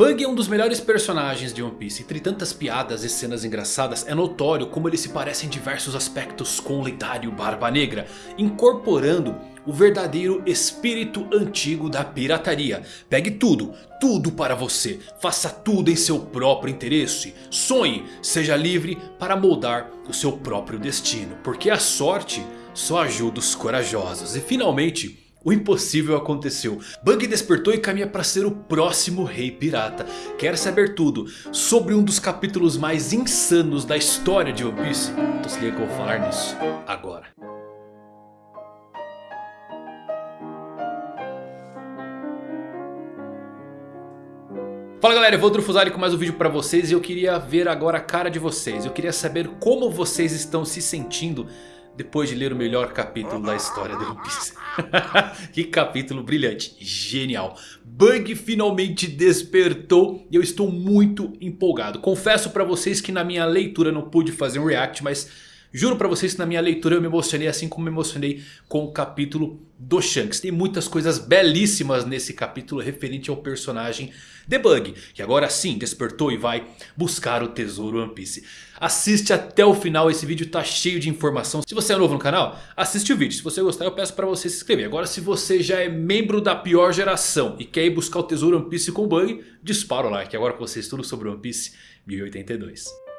Bug é um dos melhores personagens de One Piece. Entre tantas piadas e cenas engraçadas, é notório como ele se parece em diversos aspectos com o lendário Barba Negra. Incorporando o verdadeiro espírito antigo da pirataria. Pegue tudo, tudo para você. Faça tudo em seu próprio interesse. Sonhe, seja livre para moldar o seu próprio destino. Porque a sorte só ajuda os corajosos. E finalmente... O impossível aconteceu. Bug despertou e caminha para ser o próximo rei pirata. Quer saber tudo sobre um dos capítulos mais insanos da história de One Piece? Então se liga que eu vou falar nisso agora. Fala galera, eu vou Drufuzari com mais um vídeo pra vocês e eu queria ver agora a cara de vocês. Eu queria saber como vocês estão se sentindo depois de ler o melhor capítulo da história de One Piece. que capítulo brilhante, genial. Bug finalmente despertou e eu estou muito empolgado. Confesso pra vocês que na minha leitura não pude fazer um react, mas Juro pra vocês que na minha leitura eu me emocionei assim como me emocionei com o capítulo do Shanks. Tem muitas coisas belíssimas nesse capítulo referente ao personagem The Bug. Que agora sim despertou e vai buscar o tesouro One Piece. Assiste até o final, esse vídeo tá cheio de informação. Se você é novo no canal, assiste o vídeo. Se você gostar eu peço pra você se inscrever. Agora se você já é membro da pior geração e quer ir buscar o tesouro One Piece com o Bug, dispara o like. Agora com vocês tudo sobre One Piece 1082.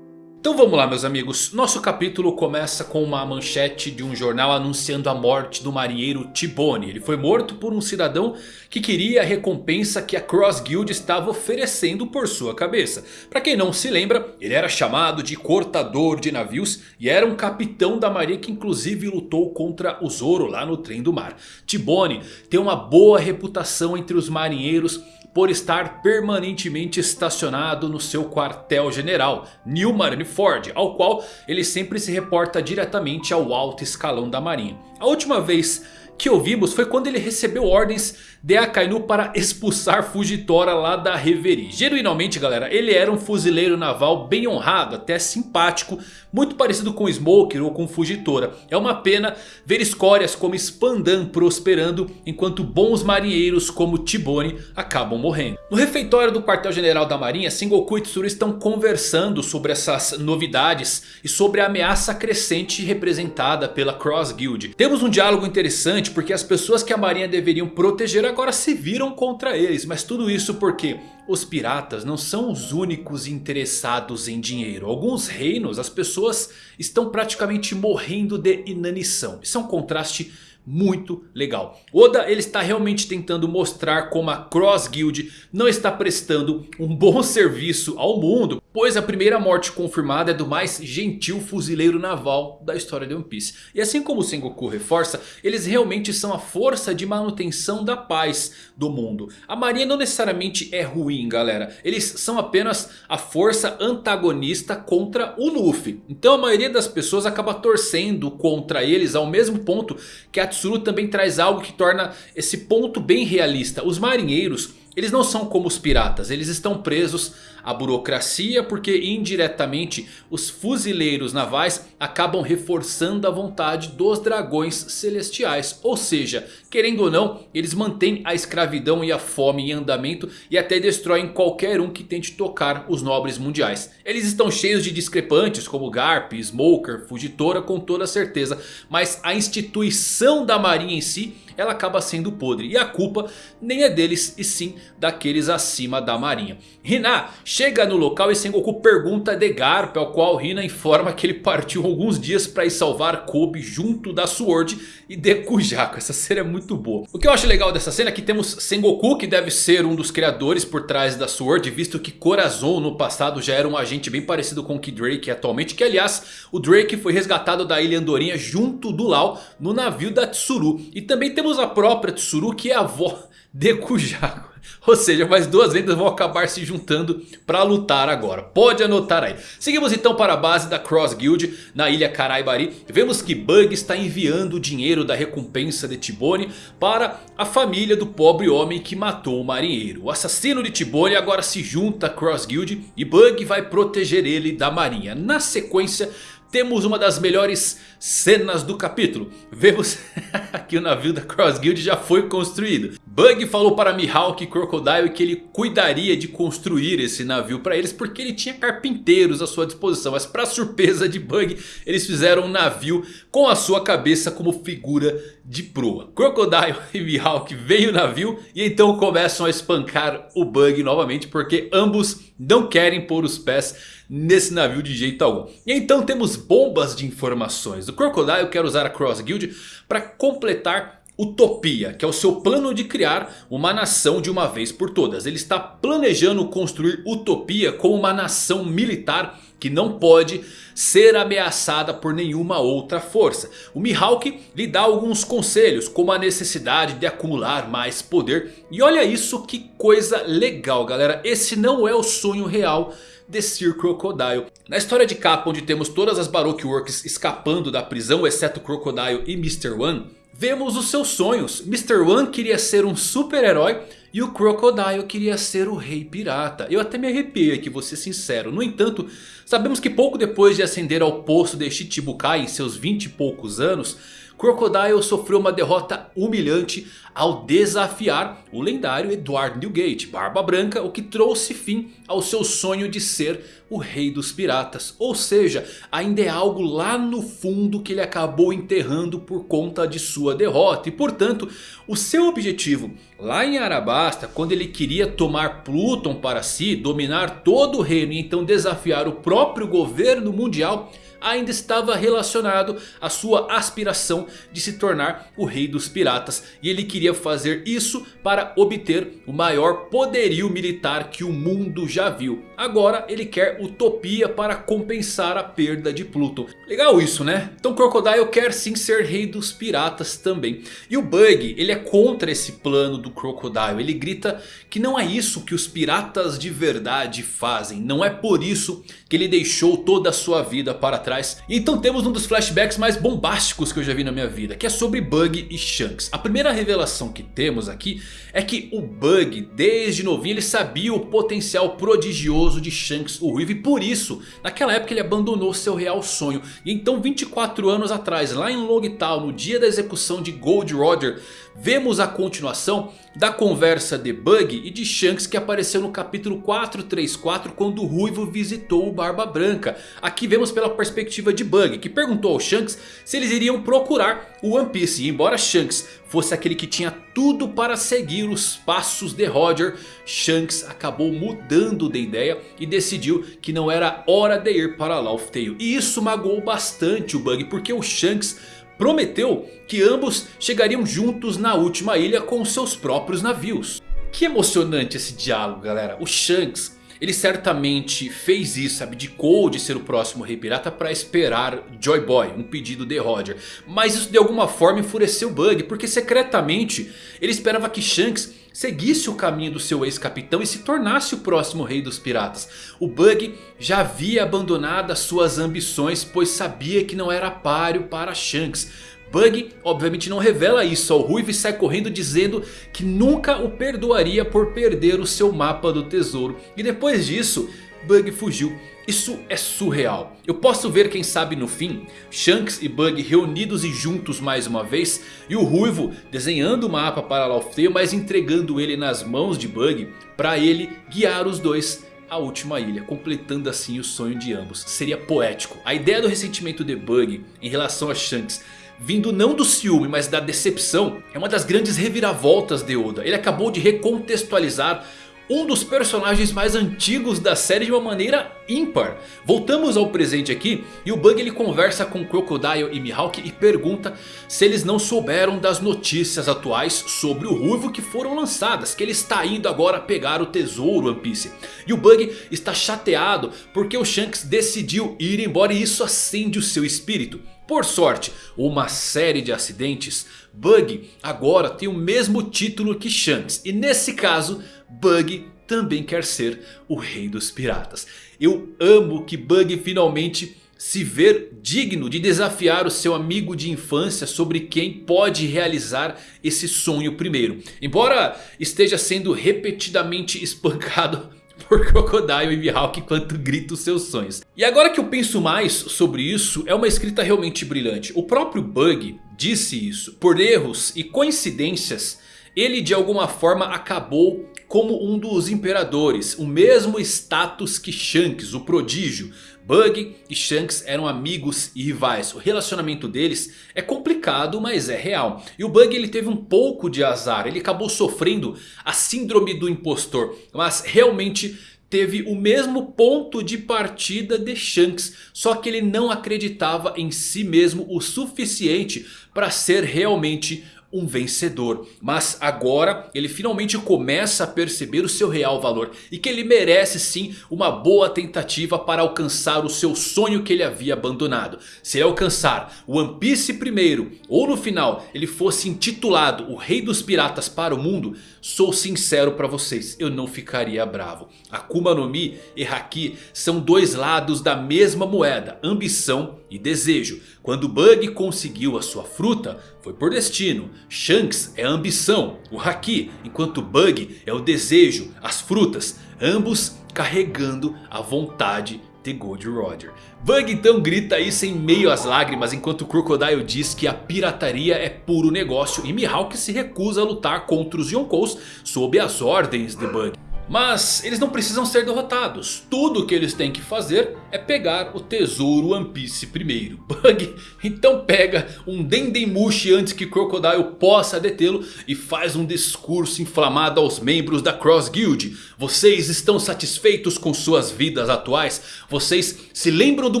Então vamos lá meus amigos, nosso capítulo começa com uma manchete de um jornal anunciando a morte do marinheiro Tibone. Ele foi morto por um cidadão que queria a recompensa que a Cross Guild estava oferecendo por sua cabeça. Para quem não se lembra, ele era chamado de cortador de navios e era um capitão da marinha que inclusive lutou contra o Zoro lá no trem do mar. Tibone tem uma boa reputação entre os marinheiros por estar permanentemente estacionado no seu quartel general, New Marineford, ao qual ele sempre se reporta diretamente ao alto escalão da marinha. A última vez que ouvimos foi quando ele recebeu ordens de Akainu para expulsar Fujitora lá da Reverie. Genuinamente galera, ele era um fuzileiro naval bem honrado, até simpático, muito parecido com Smoker ou com Fujitora. É uma pena ver escórias como Spandan prosperando, enquanto bons marinheiros como Tibone acabam morrendo. No refeitório do quartel general da marinha, Sengoku e Tsuru estão conversando sobre essas novidades e sobre a ameaça crescente representada pela Cross Guild. Temos um diálogo interessante porque as pessoas que a marinha deveriam proteger agora se viram contra eles. Mas tudo isso porque os piratas não são os únicos interessados em dinheiro. Alguns reinos as pessoas estão praticamente morrendo de inanição. Isso é um contraste muito legal. Oda ele está realmente tentando mostrar como a Cross Guild não está prestando um bom serviço ao mundo. Pois a primeira morte confirmada é do mais gentil fuzileiro naval da história de One Piece. E assim como o Sengoku reforça, eles realmente são a força de manutenção da paz do mundo. A marinha não necessariamente é ruim galera. Eles são apenas a força antagonista contra o Luffy. Então a maioria das pessoas acaba torcendo contra eles ao mesmo ponto que a Tsuru também traz algo que torna esse ponto bem realista. Os marinheiros eles não são como os piratas, eles estão presos à burocracia porque indiretamente os fuzileiros navais acabam reforçando a vontade dos dragões celestiais. Ou seja, querendo ou não, eles mantêm a escravidão e a fome em andamento e até destroem qualquer um que tente tocar os nobres mundiais. Eles estão cheios de discrepantes como Garp, Smoker, Fugitora com toda certeza, mas a instituição da marinha em si ela acaba sendo podre. E a culpa nem é deles e sim daqueles acima da marinha. Hina chega no local e Sengoku pergunta de Garp. Ao qual Hina informa que ele partiu alguns dias para ir salvar Kobe junto da Sword e de Kujaku. Essa cena é muito boa. O que eu acho legal dessa cena é que temos Sengoku que deve ser um dos criadores por trás da Sword. Visto que Corazon no passado já era um agente bem parecido com o que Drake atualmente. Que aliás o Drake foi resgatado da Ilha Andorinha junto do Lau no navio da Tsuru. E também temos a própria Tsuru que é a avó de Kujaku. Ou seja, mais duas lendas vão acabar se juntando para lutar agora. Pode anotar aí. Seguimos então para a base da Cross Guild na ilha Karaibari. Vemos que Bug está enviando o dinheiro da recompensa de Tibone para a família do pobre homem que matou o marinheiro. O assassino de Tibone agora se junta à Cross Guild e Bug vai proteger ele da marinha. Na sequência temos uma das melhores cenas do capítulo. Vemos que o navio da Cross Guild já foi construído. Bug falou para Mihawk e Crocodile que ele cuidaria de construir esse navio para eles porque ele tinha carpinteiros à sua disposição. Mas para surpresa de Bug, eles fizeram um navio com a sua cabeça como figura de proa. Crocodile e Mihawk veem o navio e então começam a espancar o Bug novamente porque ambos não querem pôr os pés nesse navio de jeito algum. E então temos bombas de informações. O Crocodile quer usar a Cross Guild para completar Utopia, que é o seu plano de criar uma nação de uma vez por todas. Ele está planejando construir Utopia como uma nação militar que não pode ser ameaçada por nenhuma outra força. O Mihawk lhe dá alguns conselhos, como a necessidade de acumular mais poder. E olha isso que coisa legal galera, esse não é o sonho real de Sir Crocodile. Na história de capa onde temos todas as Baroque Works escapando da prisão, exceto Crocodile e Mr. One... Vemos os seus sonhos. Mr. One queria ser um super-herói e o Crocodile queria ser o rei pirata. Eu até me arrepiei aqui, vou ser sincero. No entanto, sabemos que pouco depois de ascender ao posto de Shichibukai em seus 20 e poucos anos... Crocodile sofreu uma derrota humilhante ao desafiar o lendário Edward Newgate, Barba Branca, o que trouxe fim ao seu sonho de ser o rei dos piratas. Ou seja, ainda é algo lá no fundo que ele acabou enterrando por conta de sua derrota. E portanto, o seu objetivo lá em Arabasta, quando ele queria tomar Pluton para si, dominar todo o reino e então desafiar o próprio governo mundial ainda estava relacionado à sua aspiração de se tornar o rei dos piratas. E ele queria fazer isso para obter o maior poderio militar que o mundo já viu. Agora ele quer utopia para compensar a perda de Pluton. Legal isso né? Então Crocodile quer sim ser rei dos piratas também. E o Bug ele é contra esse plano do Crocodile. Ele grita que não é isso que os piratas de verdade fazem. Não é por isso que ele deixou toda a sua vida para trás. Então temos um dos flashbacks mais bombásticos que eu já vi na minha vida. Que é sobre Bug e Shanks. A primeira revelação que temos aqui é que o Bug desde novinho ele sabia o potencial prodigioso de Shanks o Ruivo. E por isso naquela época ele abandonou seu real sonho. E então 24 anos atrás lá em Logtown no dia da execução de Gold Roger. Vemos a continuação da conversa de Bug e de Shanks que apareceu no capítulo 434 quando o Ruivo visitou o Barba Branca. Aqui vemos pela perspectiva de Bug que perguntou ao Shanks se eles iriam procurar o One Piece. E embora Shanks fosse aquele que tinha tudo para seguir os passos de Roger, Shanks acabou mudando de ideia e decidiu que não era hora de ir para Laugh Tale. E isso magoou bastante o Bug porque o Shanks prometeu que ambos chegariam juntos na última ilha com seus próprios navios. Que emocionante esse diálogo galera. O Shanks ele certamente fez isso, abdicou de ser o próximo rei pirata para esperar Joy Boy, um pedido de Roger. Mas isso de alguma forma enfureceu Bug, porque secretamente ele esperava que Shanks seguisse o caminho do seu ex-capitão e se tornasse o próximo rei dos piratas. O Bug já havia abandonado as suas ambições pois sabia que não era páreo para Shanks. Bug obviamente não revela isso ao Ruivo e sai correndo dizendo que nunca o perdoaria por perder o seu mapa do tesouro. E depois disso Bug fugiu. Isso é surreal. Eu posso ver quem sabe no fim Shanks e Bug reunidos e juntos mais uma vez. E o Ruivo desenhando o mapa para Laughtale mas entregando ele nas mãos de Bug. Para ele guiar os dois à última ilha, completando assim o sonho de ambos. Seria poético. A ideia do ressentimento de Bug em relação a Shanks vindo não do ciúme, mas da decepção, é uma das grandes reviravoltas de Oda. Ele acabou de recontextualizar um dos personagens mais antigos da série de uma maneira ímpar. Voltamos ao presente aqui e o Bug ele conversa com Crocodile e Mihawk e pergunta se eles não souberam das notícias atuais sobre o Ruivo que foram lançadas. Que ele está indo agora pegar o tesouro One Piece. E o Bug está chateado porque o Shanks decidiu ir embora e isso acende o seu espírito. Por sorte, uma série de acidentes, Bug agora tem o mesmo título que Shanks. E nesse caso, Bug também quer ser o rei dos piratas. Eu amo que Bug finalmente se ver digno de desafiar o seu amigo de infância sobre quem pode realizar esse sonho primeiro. Embora esteja sendo repetidamente espancado por Crocodile e Mihawk enquanto grita os seus sonhos. E agora que eu penso mais sobre isso, é uma escrita realmente brilhante. O próprio Bug disse isso. Por erros e coincidências, ele de alguma forma acabou como um dos imperadores. O mesmo status que Shanks, o prodígio. Bug e Shanks eram amigos e rivais. O relacionamento deles é complicado, mas é real. E o Bug ele teve um pouco de azar. Ele acabou sofrendo a síndrome do impostor. Mas realmente teve o mesmo ponto de partida de Shanks. Só que ele não acreditava em si mesmo o suficiente para ser realmente um vencedor. Mas agora ele finalmente começa a perceber o seu real valor. E que ele merece sim uma boa tentativa para alcançar o seu sonho que ele havia abandonado. Se ele alcançar o One Piece primeiro ou no final ele fosse intitulado o Rei dos Piratas para o mundo. Sou sincero para vocês, eu não ficaria bravo. Akuma no Mi e Haki são dois lados da mesma moeda. Ambição e desejo. Quando Bug conseguiu a sua fruta foi por destino. Shanks é a ambição, o Haki, enquanto Bug é o desejo, as frutas. Ambos carregando a vontade de Gold Roger. Bug então grita isso em meio às lágrimas enquanto Crocodile diz que a pirataria é puro negócio e Mihawk se recusa a lutar contra os Yonkous sob as ordens de Bug. Mas eles não precisam ser derrotados. Tudo o que eles têm que fazer é pegar o tesouro One Piece primeiro. Bug então pega um Dendemushi antes que Crocodile possa detê-lo. E faz um discurso inflamado aos membros da Cross Guild. Vocês estão satisfeitos com suas vidas atuais? Vocês se lembram do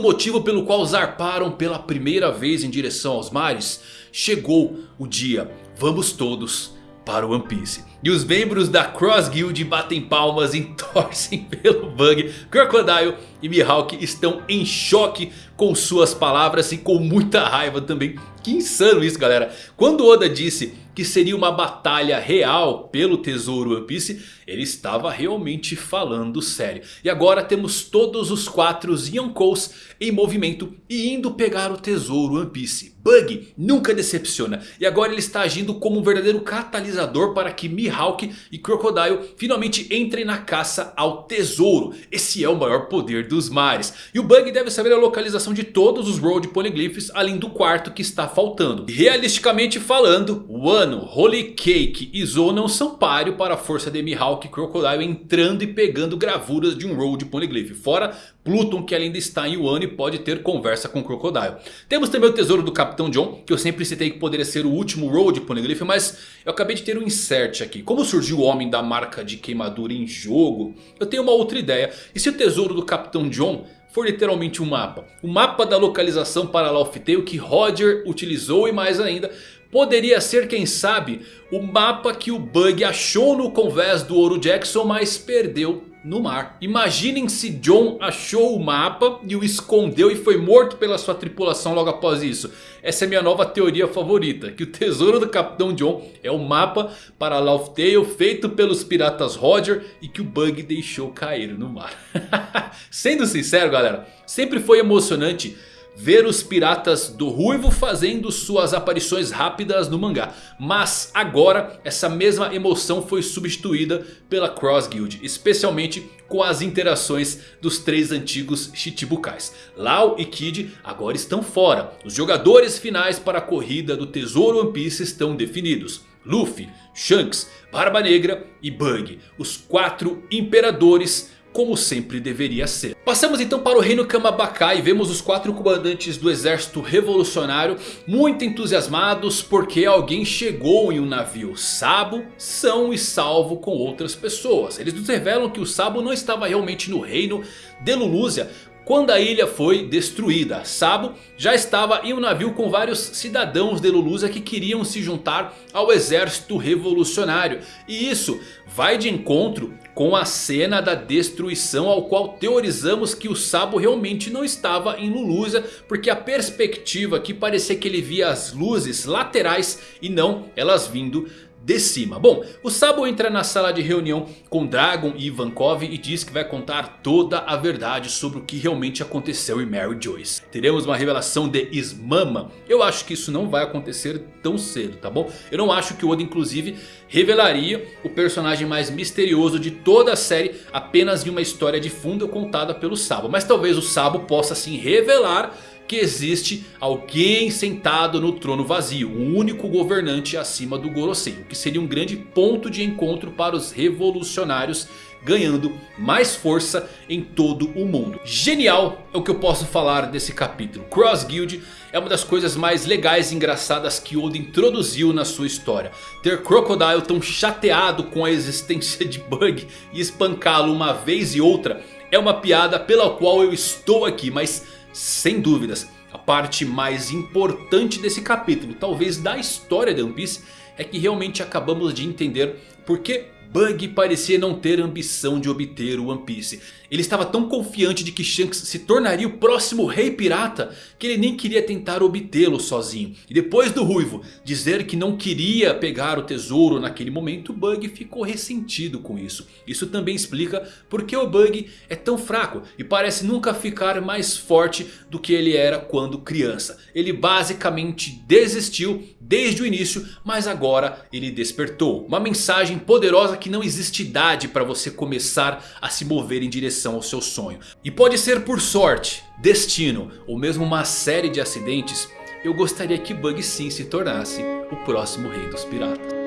motivo pelo qual zarparam pela primeira vez em direção aos mares? Chegou o dia. Vamos todos para o One Piece. E os membros da Cross Guild batem palmas e torcem pelo Bug. Crocodile e Mihawk estão em choque com suas palavras e com muita raiva também. Que insano isso galera. Quando Oda disse que seria uma batalha real pelo tesouro One Piece. Ele estava realmente falando sério. E agora temos todos os quatro Yonkous em movimento e indo pegar o tesouro One Piece. Bug nunca decepciona. E agora ele está agindo como um verdadeiro catalisador para que Mihawk e Crocodile finalmente entrem na caça ao tesouro. Esse é o maior poder dos mares. E o Bug deve saber a localização de todos os Road Poneglyphs além do quarto que está faltando. Realisticamente falando, Wano, Holy Cake e Zou não são páreo para a força de Mihawk e Crocodile entrando e pegando gravuras de um Road Poneglyph. Fora Pluton que ainda está em Wano e pode ter conversa com Crocodile. Temos também o tesouro do Capitão John, que eu sempre citei que poderia ser o último Road Poneglyph, mas eu acabei de ter um insert aqui. Como surgiu o Homem da Marca de Queimadura em jogo, eu tenho uma outra ideia. E se o tesouro do Capitão John for literalmente um mapa. O mapa da localização para Laugh Tale que Roger utilizou e mais ainda Poderia ser, quem sabe, o mapa que o Bug achou no convés do Ouro Jackson, mas perdeu no mar. Imaginem se John achou o mapa e o escondeu e foi morto pela sua tripulação logo após isso. Essa é minha nova teoria favorita. Que o tesouro do Capitão John é o mapa para Laugh Tale feito pelos piratas Roger e que o Bug deixou cair no mar. Sendo sincero galera, sempre foi emocionante ver os piratas do Ruivo fazendo suas aparições rápidas no mangá. Mas agora essa mesma emoção foi substituída pela Cross Guild. Especialmente com as interações dos três antigos Chichibukais. Lau e Kid agora estão fora. Os jogadores finais para a corrida do Tesouro One Piece estão definidos. Luffy, Shanks, Barba Negra e Bug. Os quatro imperadores como sempre deveria ser. Passamos então para o reino Kamabaka e vemos os quatro comandantes do exército revolucionário muito entusiasmados porque alguém chegou em um navio Sabo, são e salvo com outras pessoas. Eles nos revelam que o Sabo não estava realmente no reino de Lulúzia, quando a ilha foi destruída. Sabo já estava em um navio com vários cidadãos de Lulusa que queriam se juntar ao exército revolucionário. E isso vai de encontro com a cena da destruição ao qual teorizamos que o Sabo realmente não estava em Lulusa. Porque a perspectiva que parecia que ele via as luzes laterais e não elas vindo de cima. Bom, o Sabo entra na sala de reunião com Dragon e Ivankov e diz que vai contar toda a verdade sobre o que realmente aconteceu em Mary Joyce. Teremos uma revelação de Ismama. Eu acho que isso não vai acontecer tão cedo, tá bom? Eu não acho que o Oda inclusive revelaria o personagem mais misterioso de toda a série apenas em uma história de fundo contada pelo Sabo. Mas talvez o Sabo possa sim revelar que existe alguém sentado no trono vazio. O único governante acima do Gorosei. O que seria um grande ponto de encontro para os revolucionários ganhando mais força em todo o mundo. Genial é o que eu posso falar desse capítulo. Cross Guild é uma das coisas mais legais e engraçadas que Oda introduziu na sua história. Ter Crocodile tão chateado com a existência de Bug e espancá-lo uma vez e outra é uma piada pela qual eu estou aqui, mas sem dúvidas, a parte mais importante desse capítulo, talvez da história de One Piece, é que realmente acabamos de entender por que Bug parecia não ter ambição de obter o One Piece. Ele estava tão confiante de que Shanks se tornaria o próximo rei pirata que ele nem queria tentar obtê-lo sozinho. E depois do Ruivo dizer que não queria pegar o tesouro naquele momento, Bug ficou ressentido com isso. Isso também explica porque o Bug é tão fraco e parece nunca ficar mais forte do que ele era quando criança. Ele basicamente desistiu desde o início, mas agora ele despertou. Uma mensagem poderosa que não existe idade para você começar a se mover em direção ao seu sonho. E pode ser por sorte, destino ou mesmo uma série de acidentes. Eu gostaria que Bug sim se tornasse o próximo rei dos piratas.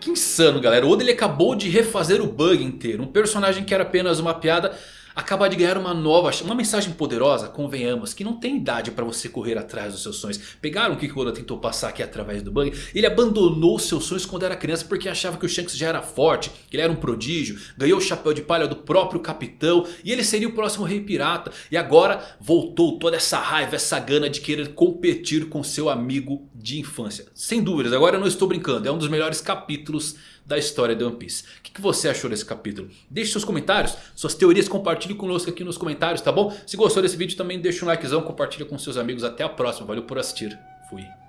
Que insano galera, o Oda ele acabou de refazer o Bug inteiro. Um personagem que era apenas uma piada acaba de ganhar uma nova, uma mensagem poderosa, convenhamos, que não tem idade para você correr atrás dos seus sonhos. Pegaram o que Oda tentou passar aqui através do Bug? Ele abandonou seus sonhos quando era criança porque achava que o Shanks já era forte, que ele era um prodígio, ganhou o chapéu de palha do próprio capitão e ele seria o próximo rei pirata. E agora voltou toda essa raiva, essa gana de querer competir com seu amigo de infância. Sem dúvidas, agora eu não estou brincando, é um dos melhores capítulos da história de One Piece. O que você achou desse capítulo? Deixe seus comentários, suas teorias, compartilhe conosco aqui nos comentários, tá bom? Se gostou desse vídeo também deixa um likezão, compartilha com seus amigos. Até a próxima, valeu por assistir. Fui.